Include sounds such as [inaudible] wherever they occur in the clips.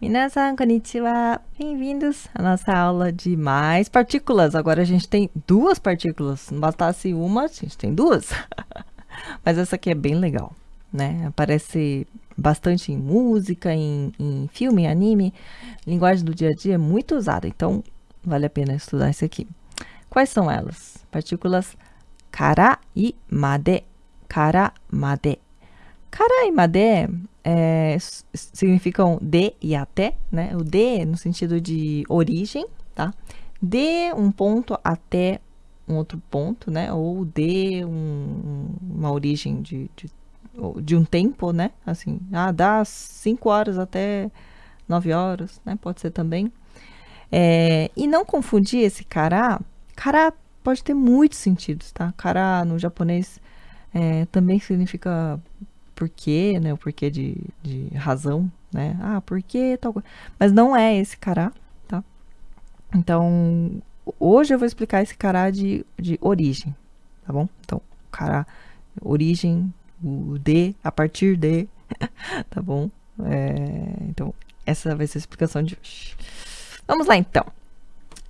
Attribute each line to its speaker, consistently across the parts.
Speaker 1: Minasan, konnichiwa. Bem-vindos à nossa aula de mais partículas. Agora a gente tem duas partículas. Não bastasse uma, a gente tem duas. [laughs] Mas essa aqui é bem legal, né? Aparece bastante em música, em, em filme, anime. Linguagem do dia a dia é muito usada, então vale a pena estudar isso aqui. Quais são elas? Partículas kara e made. Kara, made. Kara e made é, significam de e até, né? O de no sentido de origem, tá? De um ponto até um outro ponto, né? Ou de um, uma origem de, de, de, um tempo, né? Assim, ah, dá 5 horas até 9 horas, né? Pode ser também. É, e não confundir esse kara. Kara pode ter muitos sentidos, tá? Kara no japonês é, também significa porquê, né? O porquê de, de razão, né? Ah, porquê tal coisa. Mas não é esse cará, tá? Então, hoje eu vou explicar esse cará de, de origem, tá bom? Então, cará, origem, o de, a partir de, [laughs] tá bom? É, então, essa vai ser a explicação de hoje. Vamos lá, então.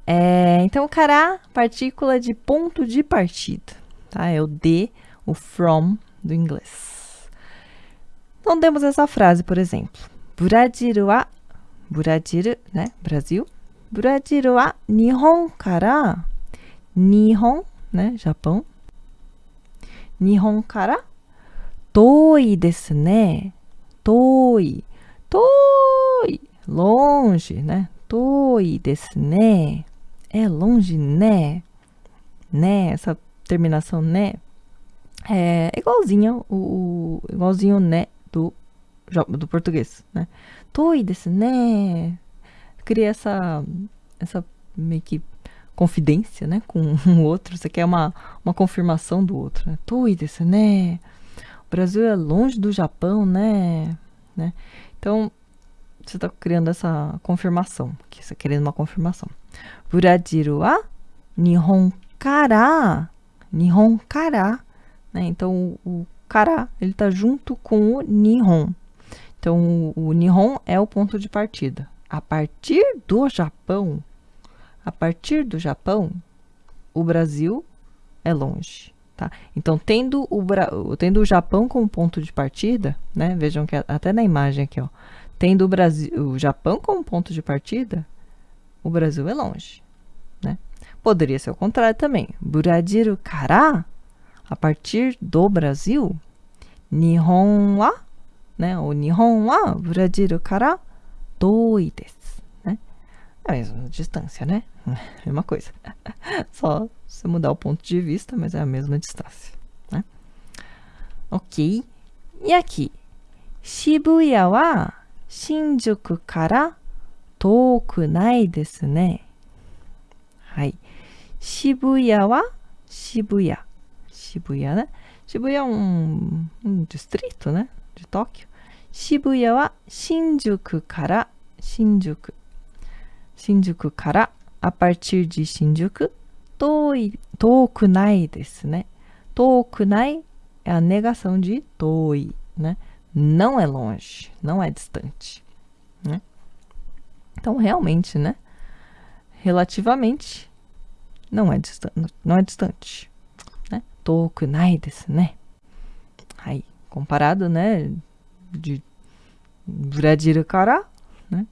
Speaker 1: É, então, o cará, partícula de ponto de partida, tá? É o de, o from do inglês. Então temos essa frase, por exemplo. Brasil wa Brasil, né? Brasil. Brasil wa Nihon kara Nihon, né? Japão. Nihon kara toi desu ne. Toi. Toi. Longe, né? Toi desu ne. É longe, né? Né? Essa terminação né é igualzinho o, o igualzinho né do, português, né? Toi desu ne. Cria essa, essa meio que confidência, né? Com o [laughs] outro. Você quer uma, uma confirmação do outro, né? Toi desu ne. O Brasil é longe do Japão, né? né? Então, você está criando essa confirmação. Que você está querendo uma confirmação. Brasil wa Nihon kara. Nihon kara. Né? Então, o Kara, ele está junto com o Nihon. Então, o, Nihon é o ponto de partida. A partir do Japão, a partir do Japão, o Brasil é longe. Tá? Então, tendo o, tendo o Japão como ponto de partida, né? Vejam que até na imagem aqui, ó, tendo o, Brasil, o Japão como ponto de partida, o Brasil é longe. Né? Poderia ser o contrário também. Brasil kara a partir do Brasil, Nihon wa, ね、日本はブラジルから遠いです。ね。あれ、その、ディスタンスよね。[laughs] うん。まこいつ。そう。そう、もだおぽんちゅうびすためじゃ、めずめディスタンス。ね。オッケー。やき。渋谷は新宿から遠くないですね。はい。渋谷は渋谷。渋谷ね。渋谷は、うん、ストリートね。で、東京。Shibuya wa Shinjuku kara Shinjuku. Shinjuku kara, a partir de Shinjuku, toi, tokunai desu, né? Tokunai é a negação de toi, né? Não é longe, não é distante, né? Então, realmente, né? Relativamente, não é distante, não é distante. 遠くないですね。はい。comparado, né, De Brasil para, né,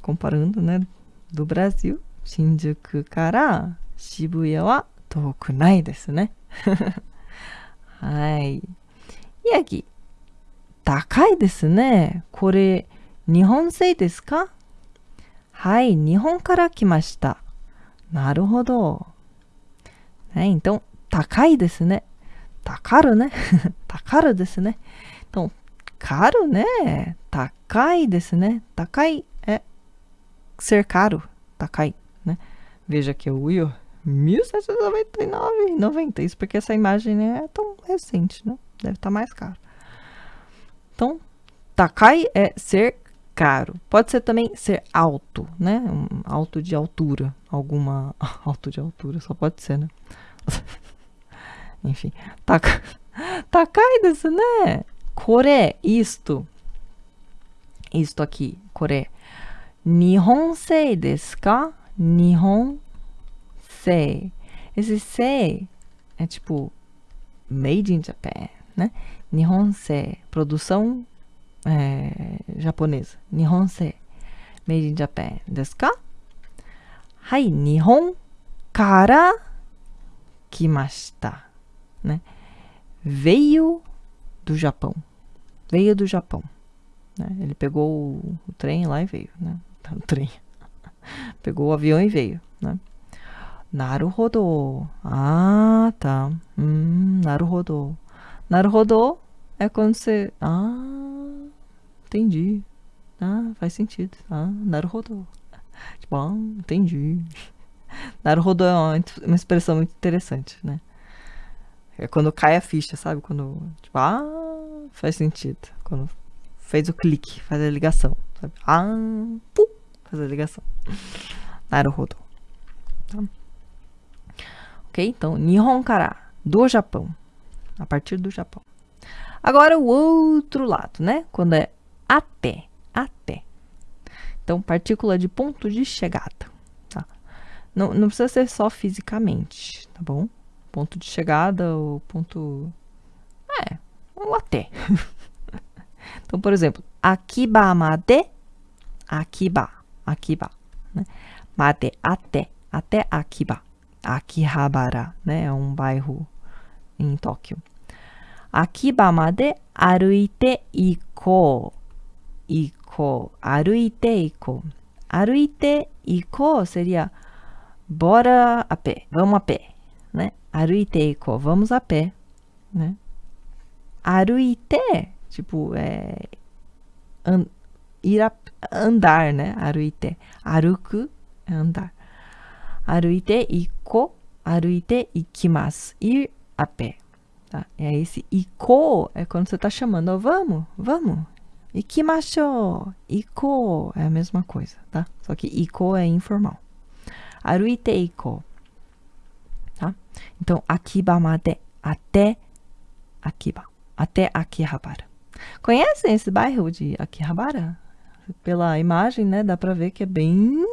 Speaker 1: comparando, né, do Brasil, Shinjuku から渋谷は遠くないですね。はい。いやき、高いですね。これ、日本製ですかはい、日本から来ました。なるほど。はい、então, 高いですね。高るね。高るですね。caro, né? Takai desse, né? Takai é ser caro. Takai, né? Veja que o Will 1799,90. Isso porque essa imagem né, é tão recente, né? Deve estar tá mais caro. Então, takai é ser caro. Pode ser também ser alto, né? Um alto de altura, alguma [laughs] alto de altura, só pode ser, né? [laughs] Enfim, [laughs] takai desse, né? Kore, isto. Isto aqui, Coreia. Nihonsei desu ka? Nihonsei. Esse sei é tipo made in Japan, né? Nihonsei, produção é, japonesa. Nihonsei, made in Japan. Desu ka? Hai, Nihon kara kimashita, né? Veio do Japão. Veio do Japão. Né? Ele pegou o, o, trem lá e veio, né? [laughs] Tá no trem. [laughs] pegou o avião e veio, né? Naruhodo. Ah, tá. Hum, naruhodo. Naruhodo é quando você... Ah, entendi. Ah, faz sentido. Ah, naruhodo. Tipo, ah, entendi. [laughs] Naruhodo é uma, uma expressão muito interessante, né? É quando cai a ficha, sabe? Quando, tipo, ah, faz sentido. Quando fez o clique, faz a ligação, sabe? Ah, pum, faz a ligação. Naruhodo. Tá? Ok? Então, Nihon kara, do Japão. A partir do Japão. Agora, o outro lado, né? Quando é até, até. Então, partícula de ponto de chegada. Tá? Não, não precisa ser só fisicamente, tá bom? Ponto de chegada ou ponto... É, ou até. [laughs] então, por exemplo, akiba made, akiba, akiba, né? Made, até, até Akiba. Akihabara, né? É um bairro em Tóquio. Akiba made aruite ikou. Ikou. Aruite ikou. Aruite ikou seria bora a pé, vamos a pé, Aruite ikou, vamos a pé, né? Aruite, tipo, é ir a, andar, né? Aruite. Aruku é andar. Aruite iko, aruite ikimasu. Ir a pé. Tá? É esse iko é quando você está chamando, oh, vamos, vamos. Ikimashou, iko é a mesma coisa, tá? Só que iko é informal. Aruite iko, tá? Então, akiba made, até Akiba, até Akihabara. Conhecem esse bairro de Akihabara? Pela imagem, né, dá pra ver que é bem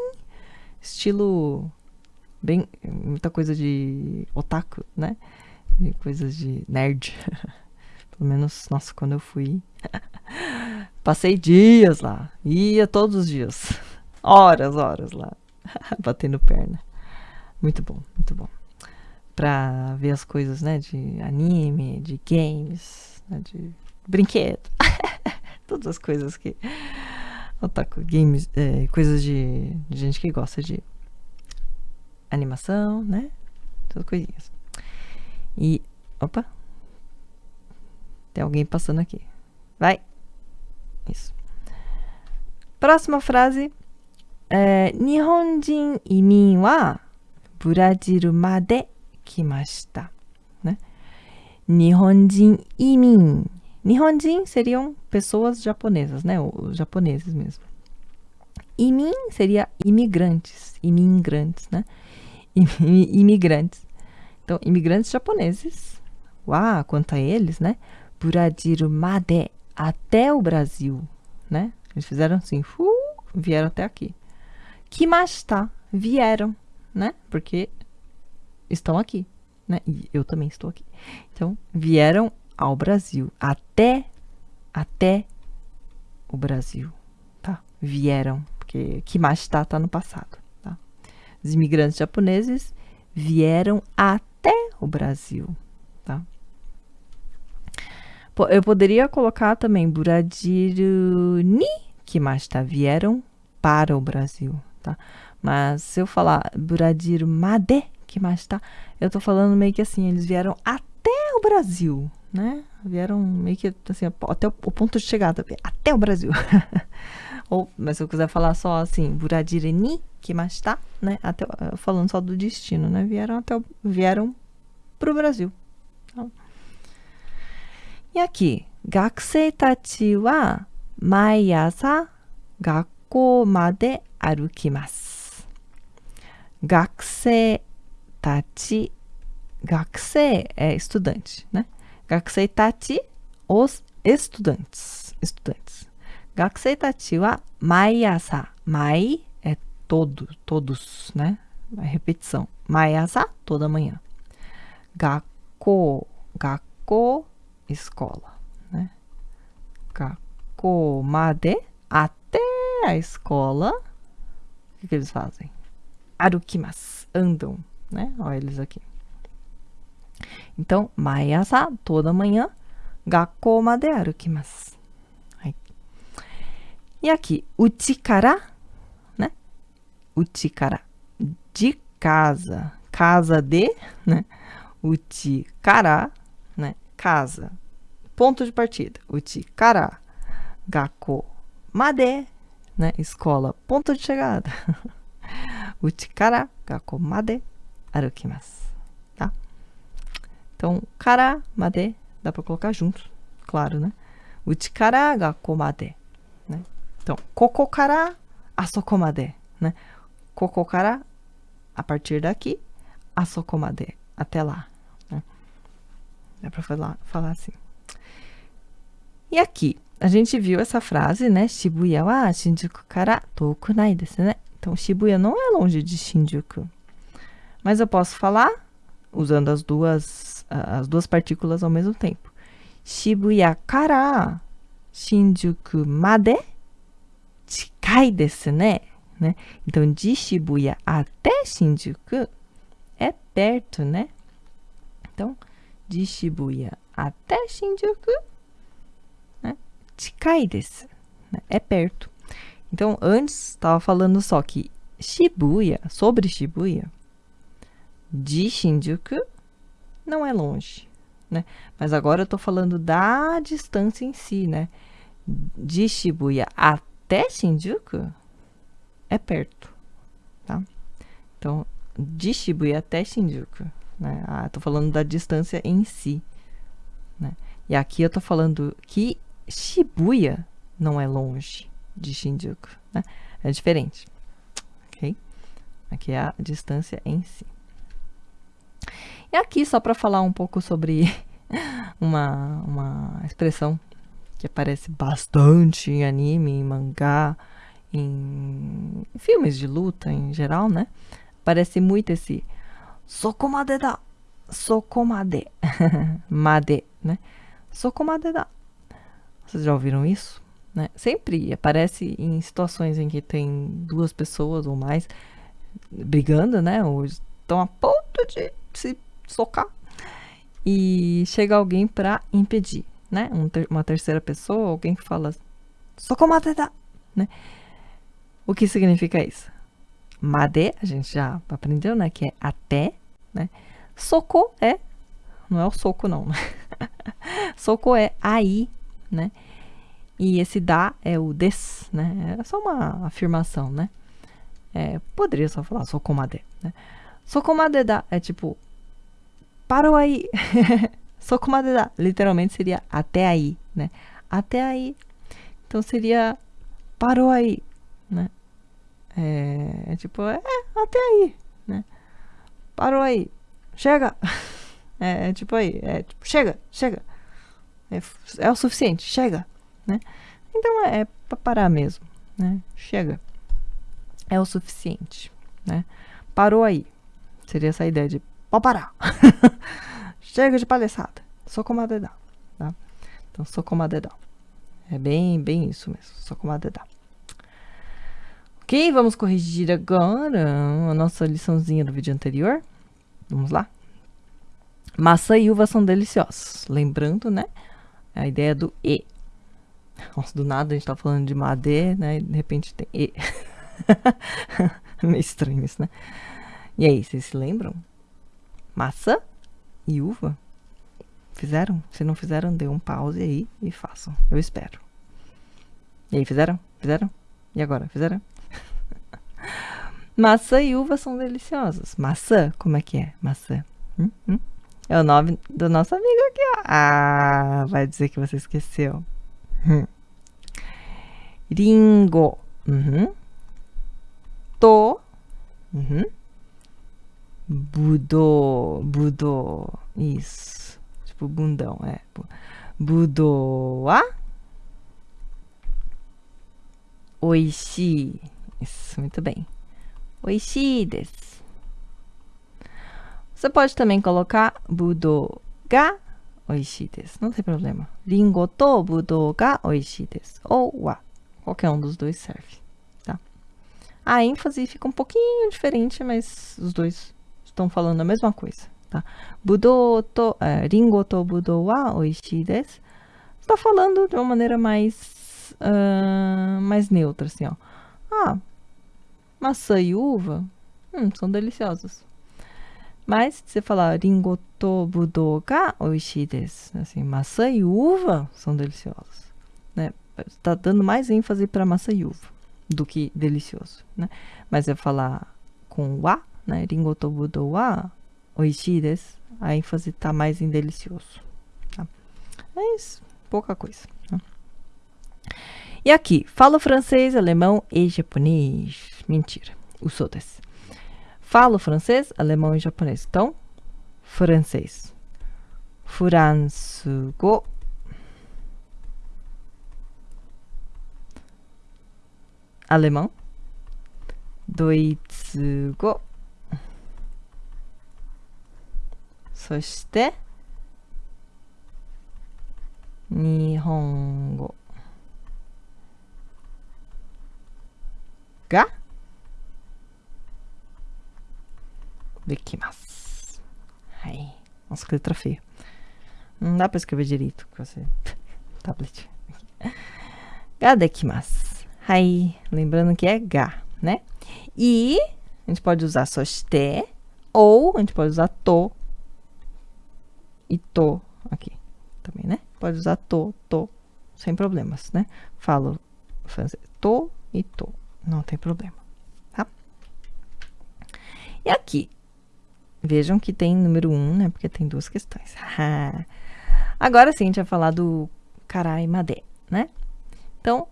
Speaker 1: estilo bem muita coisa de otaku, né? Coisas de nerd. [laughs] Pelo menos, nossa, quando eu fui, [laughs] passei dias lá, ia todos os dias, [laughs] horas, horas lá, batendo perna. Muito bom, muito bom. Pra ver as coisas, né, de anime, de games, né, de brinquedo, [laughs] todas as coisas que otaku, games, é, coisas de, de gente que gosta de animação, né? Todas coisinhas. E, opa, tem alguém passando aqui. Vai. Isso. Próxima frase. É, Nihonjin imin wa Brasil made kimashita. Né? Nihonjin imin. Nihonjin seriam pessoas japonesas, né? Os japoneses mesmo. Imin seria imigrantes, imigrantes, né? [laughs] imigrantes. Então, imigrantes japoneses. Uau, quanto a eles, né? Burajiru made, até o Brasil, né? Eles fizeram assim, uh, vieram até aqui. Kimashita, vieram, né? Porque estão aqui, né? E eu também estou aqui. Então, vieram ao Brasil, até, até o Brasil, tá? Vieram, porque Kimashita tá no passado. Os imigrantes japoneses vieram até o Brasil, tá? Eu poderia colocar também Buradiru ni kimashita, vieram para o Brasil, tá? Mas se eu falar Buradiru made kimashita, eu tô falando meio que assim, eles vieram até o Brasil, né? Vieram meio que assim, até o, ponto de chegada, até o Brasil. [laughs] Ou, mas se eu quiser falar só assim, Buradire ni kimashita, né? Até, falando só do destino, né? Vieram até o, vieram pro Brasil. Então, e aqui, gakusei tachi wa maiasa gakkou made arukimasu. Gakusei Tati, gakusei é estudante, né? Gakusei tati, os estudantes, estudantes. Gakusei tati wa maiasa, mai é todo, todos, né? A repetição. Maiasa, toda manhã. Gakko, gakko, escola, né? Gakko made, até a escola. O que, que eles fazem? Arukimas, andam né? Olha eles aqui. Então, Maiaça toda manhã, gakkou made arukimasu. E aqui, uchikara, né? Uchikara, de casa, casa de, né? Uchikara, né? Casa, ponto de partida. Uchikara, gakkou made, né? Escola, ponto de chegada. [laughs] Uchikara, gakkou made, 歩きます。Tá? Então, cara, made, dá para colocar junto, claro, né? Uchi kara gakko made, né? Então, koko kara asoko made, né? Koko kara, a partir daqui, asoko made, até lá, né? Dá para falar, falar assim. E aqui, a gente viu essa frase, né? Shibuya wa Shinjuku kara toku nai desu, né? Então, Shibuya não é longe de Shinjuku. mas eu posso falar usando as duas, as duas partículas ao mesmo tempo. Shibuya kara Shinjuku made chikai desu. Né? Então, de Shibuya até Shinjuku é perto, né? Então, de Shibuya até Shinjuku, né? chikai desu. Né? É perto. Então, antes estava falando só que Shibuya, sobre Shibuya, de Shinjuku não é longe, né? Mas agora eu tô falando da distância em si, né? De Shibuya até Shinjuku é perto, tá? Então, de Shibuya até Shinjuku, né? Ah, tô falando da distância em si, né? E aqui eu tô falando que Shibuya não é longe de Shinjuku, né? É diferente, ok? Aqui é a distância em si. E aqui, só para falar um pouco sobre [laughs] uma, uma expressão que aparece bastante em anime, em mangá, em filmes de luta em geral, né? Aparece muito esse sokomade da, sokomade, [laughs] made, né? Sokomade da. Vocês já ouviram isso? Né? Sempre aparece em situações em que tem duas pessoas ou mais brigando, né? Ou estão a de se socar e chega alguém para impedir, né? Um ter uma terceira pessoa, alguém que fala sokomade da, né? O que significa isso? Made, a gente já aprendeu, né? Que é até, né? Soco é, não é o soco não, né? [laughs] soco é aí, né? E esse da é o des, né? É só uma afirmação, né? É, poderia só falar sokomade, né? Sokomade da é tipo parou aí. [laughs] Sokomade da literalmente seria até aí, né? Até aí. Então seria parou aí, né? É, é tipo, é, até aí, né? Parou aí. Chega. [laughs] É, é tipo aí, é tipo, chega, chega. É, é o suficiente, chega, né? Então é, é para parar mesmo, né? Chega. É o suficiente, né? Parou aí. Seria essa ideia de pode parar. [laughs] Chega de palhaçada. Sou como a dedão, tá? Então, sou como a dedão. É bem, bem isso mesmo. Sou como a dedão. Ok, vamos corrigir agora a nossa liçãozinha do vídeo anterior. Vamos lá? Maçã e uva são deliciosos. Lembrando, né? A ideia do E. Nossa, do nada a gente tá falando de Made, né? E de repente tem E. [laughs] Meio estranho isso, né? E aí, vocês se lembram? Maçã e uva? Fizeram? Se não fizeram, dê um pause aí e façam. Eu espero. E aí, fizeram? Fizeram? E agora? Fizeram? [laughs] Maçã e uva são deliciosas. Maçã, como é que é? Maçã. Hum? Hum? É o nome do nosso amigo aqui, ó. Ah, vai dizer que você esqueceu. Hum. Ringo. Uhum. To. Uhum. Budô. Budô. Isso. Tipo bundão, é. Budoa. oishii. Isso, muito bem. Oishii desu. Você pode também colocar budou ga oishii desu. Não tem problema. Ringo to budou ga oishii desu. Ou wa. Qualquer um dos dois serve. Tá? A ênfase fica um pouquinho diferente, mas os dois estão falando a mesma coisa. Tá? Budou to, é, ringo to budou wa oishii desu. Está falando de uma maneira mais, uh, mais neutra, assim, ó. Ah, maçã e uva hum, são deliciosas. Mas se você falar ringo to budou ga oishii desu, assim, maçã e uva são deliciosas, né? Está dando mais ênfase para maçã e uva do que delicioso, né? Mas eu falar com wa, né? Ringo to budou wa oishii desu, a ênfase está mais em delicioso. Tá? É pouca coisa. Né? E aqui, falo francês, alemão e japonês. Mentira, o desu. Falo francês, alemão e japonês. Então, francês. Furansugo. Alemão. Doitsugo. そして日本語ができます。はい。Nossa, que letra feia. Não dá pra escrever direito com esse [laughs] tablet. Ga dekimasu. Hai. Lembrando que é ga, né? E a gente pode usar soste ou a gente pode usar to e to aqui também, né? Pode usar to, to, sem problemas, né? Falo francês, to e to, não tem problema, tá? E aqui, vejam que tem número 1, um, né? Porque tem duas questões. [laughs] Agora sim, a gente vai falar do carai madé, né? Então,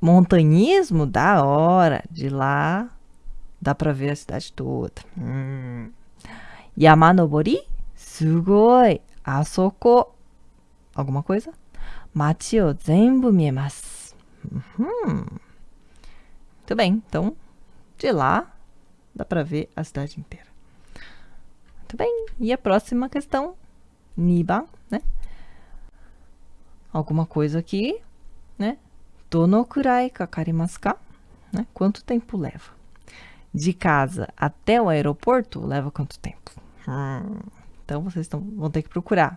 Speaker 1: montanhismo, da hora, de lá dá pra ver a cidade toda. Hum. Yamanobori, sugoi, asoko. Alguma coisa? Machi o zenbu miemasu. Uhum. Muito bem, então, de lá dá pra ver a cidade inteira. Muito bem, e a próxima questão, Niban, né? Alguma coisa aqui, né? Dono kurai kakarimasu ka? Né? Quanto tempo leva? De casa até o aeroporto, leva quanto tempo? Hum. Então, vocês tão, vão ter que procurar.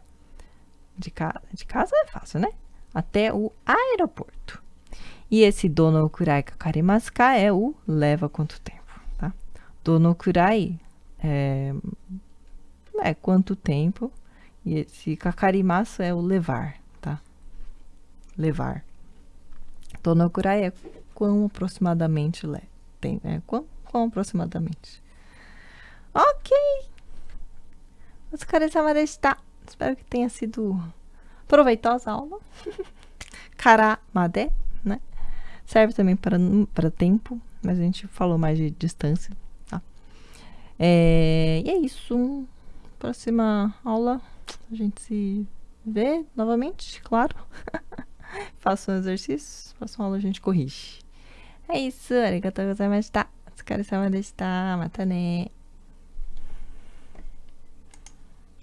Speaker 1: De, ca de casa é fácil, né? Até o aeroporto. E esse dono kurai kakarimasu ka é o leva quanto tempo, tá? Dono kurai é, é quanto tempo. E esse kakarimasu é o levar, tá? Levar. Dono kurai é quão aproximadamente le tem, é quão, quão aproximadamente. Ok. Otsukaresama deshita. Espero que tenha sido proveitosa a aula. [laughs] Karamade, né? Serve também para, tempo, mas a gente falou mais de distância, tá? É, e é isso. Próxima aula, a gente se vê novamente, claro. [laughs] Faça um exercício, próxima aula a gente corrige. É isso, arigatou gozaimashita. Otsukaresama deshita. Mata ne.